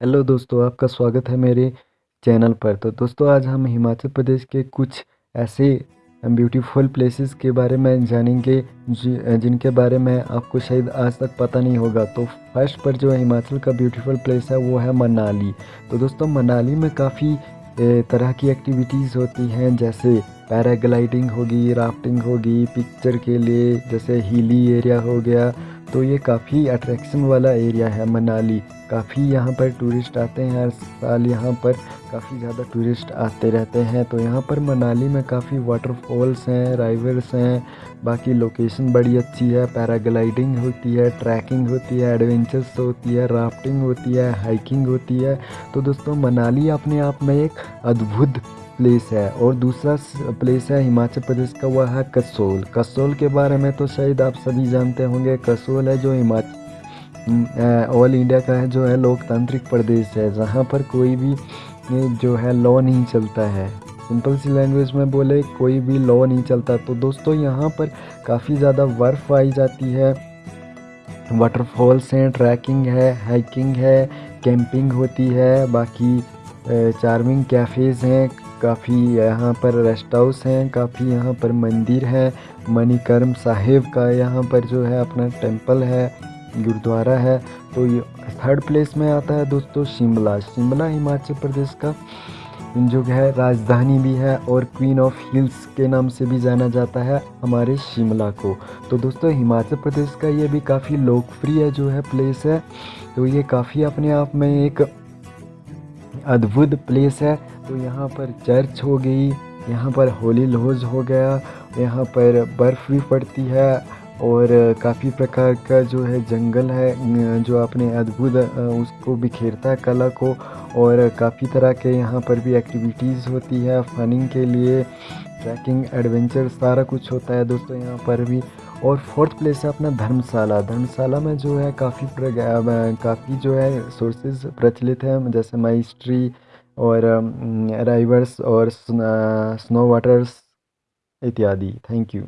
Hello दोस्तों, आपका स्वागत है मेरे चैनल पर। तो दोस्तों, आज हम हिमाचल प्रदेश के कुछ ऐसे ब्यूटीफुल प्लेसेस के बारे में जानेंगे जिनके बारे में आपको शायद आज तक पता नहीं होगा। तो फ़र्स्ट पर जो हिमाचल का ब्यूटीफुल प्लेस है, वो है मनाली। तो दोस्तों, मनाली में काफ़ी तरह की एक्टिविटीज़ होती हैं, जैसे पैराग्लाइडिंग होगी राफ्टिंग होगी पिक्चर के लिए, जैसे हिली एरिया हो गया तो ये काफ़ी अट्रैक्शन वाला एरिया है मनाली। काफ़ी यहाँ पर टूरिस्ट आते हैं, हर साल यहाँ पर काफ़ी ज़्यादा टूरिस्ट आते रहते हैं। तो यहाँ पर मनाली में काफ़ी वाटरफॉल्स हैं राइवर्स हैं, बाकी लोकेशन बड़ी अच्छी है। पैराग्लाइडिंग होती है ट्रैकिंग होती है एडवेंचर्स होती है राफ्टिंग होती है हाइकिंग होती है। तो दोस्तों, मनाली अपने आप में एक अद्भुत प्लेस है और दूसरा प्लेस है हिमाचल प्रदेश का, वह है कसोल। कसोल के बारे में तो शायद आप सभी जानते होंगे, कसोल है जो हिमाचल ऑल इंडिया का है, जो है लोकतांत्रिक प्रदेश है, जहाँ पर कोई भी जो है लॉ नहीं चलता है। सिंपल सी लैंग्वेज में बोले, कोई भी लॉ नहीं चलता। तो दोस्तों, यहाँ पर काफ़ी ज़्यादा बर्फ़ आई जाती है। वाटरफॉल्स हैं ट्रैकिंग है हाइकिंग है कैंपिंग होती है, बाकी चार्मिंग कैफ़ेज़ हैं काफ़ी यहाँ पर रेस्ट हाउस हैं, काफ़ी यहाँ पर मंदिर है, मणिकर्म साहिब का यहाँ पर जो है अपना टेंपल है, गुरुद्वारा है तो ये थर्ड प्लेस में आता है दोस्तों शिमला शिमला, हिमाचल प्रदेश का। जो है राजधानी भी है और क्वीन ऑफ़ हिल्स के नाम से भी जाना जाता है हमारे शिमला को। तो दोस्तों हिमाचल प्रदेश का ये भी काफ़ी लोकप्रिय जो है प्लेस है तो ये काफ़ी अपने आप में एक अद्भुत प्लेस है। तो यहाँ पर चर्च हो गई, यहाँ पर होली लॉज हो गया, यहाँ पर बर्फ़ भी पड़ती है और काफ़ी प्रकार का जो है जंगल है जो अपने अद्भुत उसको बिखेरता है कला को और काफ़ी तरह के यहाँ पर भी एक्टिविटीज़ होती है फनिंग के लिए ट्रैकिंग एडवेंचर सारा कुछ होता है। दोस्तों, यहाँ पर भी और फोर्थ प्लेस है अपना धर्मशाला। धर्मशाला में जो है काफ़ी काफ़ी जो है सोर्सेज प्रचलित हैं, जैसे माइस्ट्री और राइवर्स और स्नो वाटर्स इत्यादि। Thank you